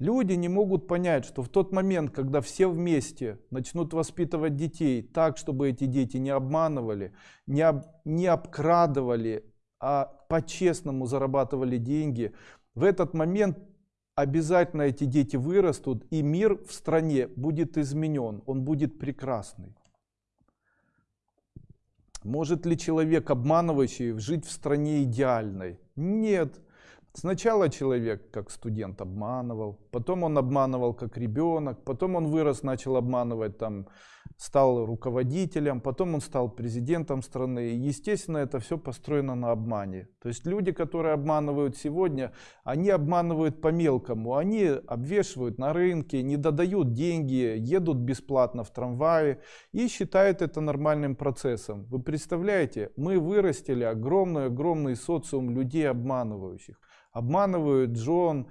Люди не могут понять, что в тот момент, когда все вместе начнут воспитывать детей так, чтобы эти дети не обманывали, не, об, не обкрадывали, а по-честному зарабатывали деньги, в этот момент обязательно эти дети вырастут, и мир в стране будет изменен, он будет прекрасный. Может ли человек, обманывающий, жить в стране идеальной? Нет. Сначала человек как студент обманывал, потом он обманывал как ребенок, потом он вырос, начал обманывать, там, стал руководителем, потом он стал президентом страны. Естественно, это все построено на обмане. То есть люди, которые обманывают сегодня, они обманывают по мелкому. Они обвешивают на рынке, не додают деньги, едут бесплатно в трамвае и считают это нормальным процессом. Вы представляете, мы вырастили огромный-огромный социум людей обманывающих обманывают Джон,